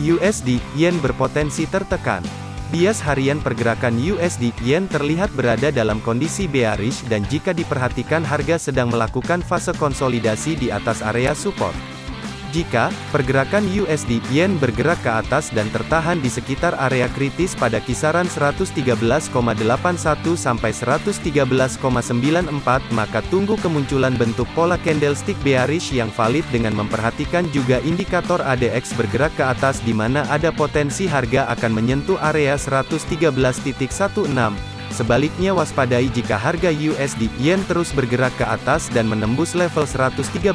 USD Yen berpotensi tertekan. Bias harian pergerakan USD Yen terlihat berada dalam kondisi bearish dan jika diperhatikan harga sedang melakukan fase konsolidasi di atas area support. Jika pergerakan USD Yen bergerak ke atas dan tertahan di sekitar area kritis pada kisaran 113,81 sampai 113,94 maka tunggu kemunculan bentuk pola candlestick bearish yang valid dengan memperhatikan juga indikator ADX bergerak ke atas di mana ada potensi harga akan menyentuh area 113.16 Sebaliknya waspadai jika harga USD Yen terus bergerak ke atas dan menembus level 113.94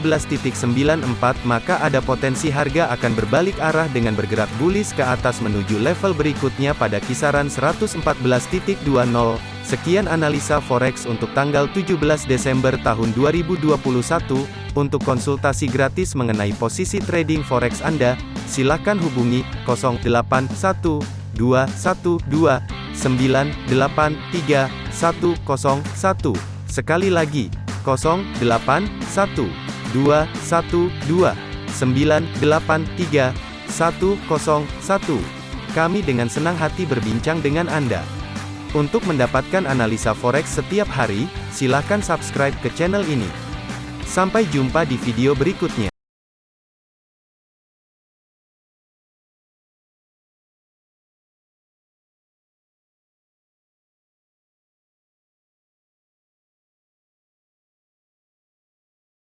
maka ada potensi harga akan berbalik arah dengan bergerak bullish ke atas menuju level berikutnya pada kisaran 114.20. Sekian analisa forex untuk tanggal 17 Desember tahun 2021. Untuk konsultasi gratis mengenai posisi trading forex Anda, silakan hubungi 081212 983 Sekali lagi, 081212 Kami dengan senang hati berbincang dengan Anda. Untuk mendapatkan analisa forex setiap hari, silakan subscribe ke channel ini. Sampai jumpa di video berikutnya.